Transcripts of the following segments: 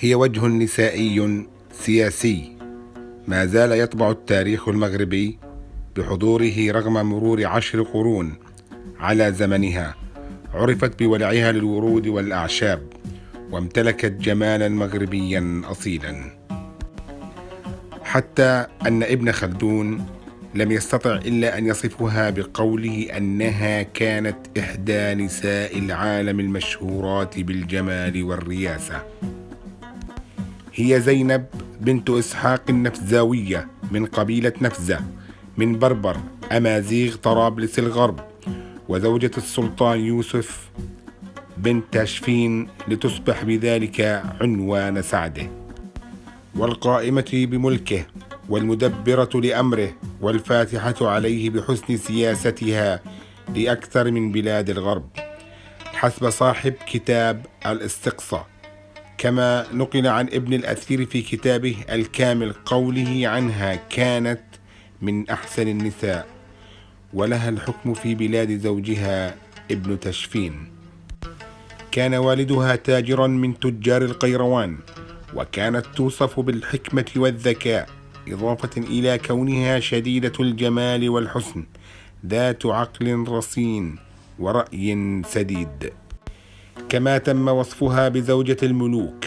هي وجه نسائي سياسي. ما زال يطبع التاريخ المغربي بحضوره رغم مرور عشر قرون على زمنها. عرفت بولعها للورود والأعشاب وامتلكت جمالا مغربيا أصيلا. حتى أن ابن خلدون لم يستطع إلا أن يصفها بقوله أنها كانت إحدى نساء العالم المشهورات بالجمال والرياسة. هي زينب بنت إسحاق النفزاوية من قبيلة نفزة من بربر أمازيغ طرابلس الغرب وزوجة السلطان يوسف بنت تشفين لتصبح بذلك عنوان سعده. والقائمة بملكه والمدبرة لأمره والفاتحة عليه بحسن سياستها لأكثر من بلاد الغرب حسب صاحب كتاب الاستقصاء. كما نقل عن ابن الأثير في كتابه الكامل قوله عنها كانت من أحسن النساء ولها الحكم في بلاد زوجها ابن تشفين. كان والدها تاجرا من تجار القيروان وكانت توصف بالحكمة والذكاء إضافة إلى كونها شديدة الجمال والحسن ذات عقل رصين ورأي سديد. كما تم وصفها بزوجة الملوك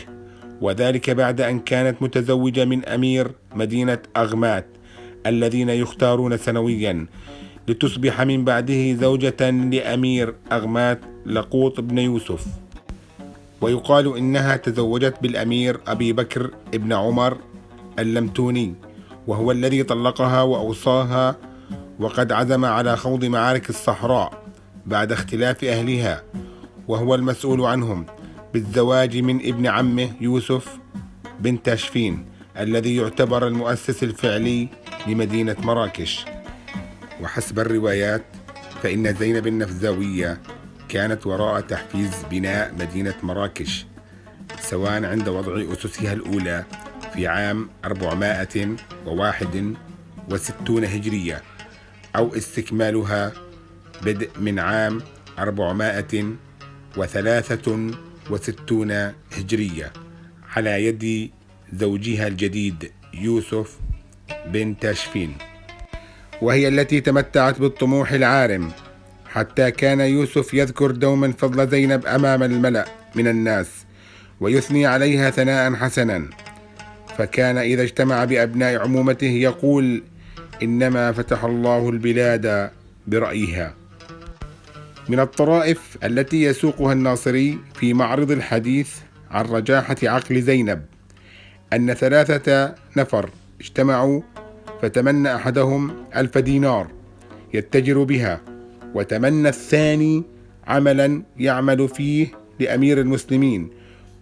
وذلك بعد أن كانت متزوجة من أمير مدينة أغمات الذين يختارون سنويا لتصبح من بعده زوجة لأمير أغمات لقوط بن يوسف. ويقال إنها تزوجت بالأمير أبي بكر ابن عمر اللمتوني وهو الذي طلقها وأوصاها وقد عزم على خوض معارك الصحراء بعد اختلاف أهلها. وهو المسؤول عنهم بالزواج من ابن عمه يوسف بن تاشفين الذي يعتبر المؤسس الفعلي لمدينة مراكش. وحسب الروايات فإن زينب النفزاوية كانت وراء تحفيز بناء مدينة مراكش سواء عند وضع أسسها الأولى في عام 461 هجرية أو استكمالها بدء من عام 463 هجرية على يد زوجها الجديد يوسف بن تاشفين وهي التي تمتعت بالطموح العارم حتى كان يوسف يذكر دوما فضل زينب أمام الملأ من الناس ويثني عليها ثناء حسنا. فكان إذا اجتمع بأبناء عمومته يقول إنما فتح الله البلاد برأيها. من الطرائف التي يسوقها الناصري في معرض الحديث عن رجاحة عقل زينب. أن ثلاثة نفر اجتمعوا فتمنى أحدهم ألف دينار يتجر بها وتمنى الثاني عملا يعمل فيه لأمير المسلمين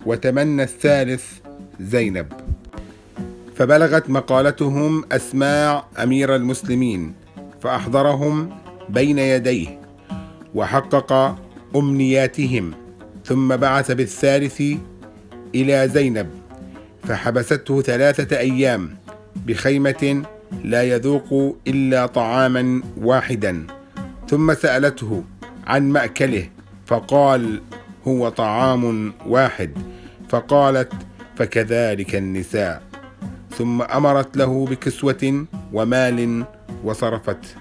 وتمنى الثالث زينب. فبلغت مقالتهم أسماع أمير المسلمين فأحضرهم بين يديه. وحقق أمنياتهم ثم بعث بالثالث إلى زينب فحبسته ثلاثة أيام بخيمة لا يذوق إلا طعاما واحدا. ثم سألته عن مأكله فقال هو طعام واحد. فقالت فكذلك النساء. ثم أمرت له بكسوة ومال وصرفت.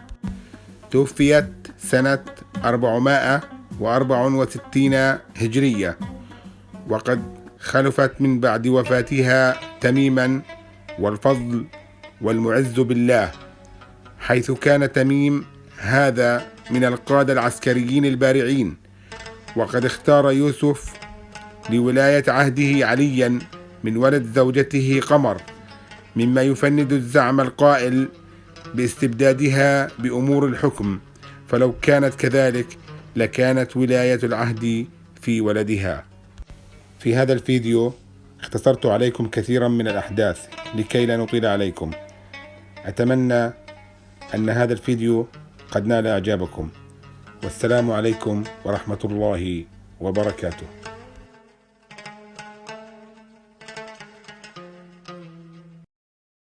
توفيت سنة 464 هجرية وقد خلفت من بعد وفاتها تميما والفضل والمعز بالله حيث كان تميم هذا من القادة العسكريين البارعين وقد اختار يوسف لولاية عهده عليا من ولد زوجته قمر مما يفند الزعم القائل باستبدادها بأمور الحكم. فلو كانت كذلك لكانت ولاية العهد في ولدها. في هذا الفيديو اختصرت عليكم كثيرا من الأحداث لكي لا نطيل عليكم. أتمنى أن هذا الفيديو قد نال إعجابكم. والسلام عليكم ورحمة الله وبركاته.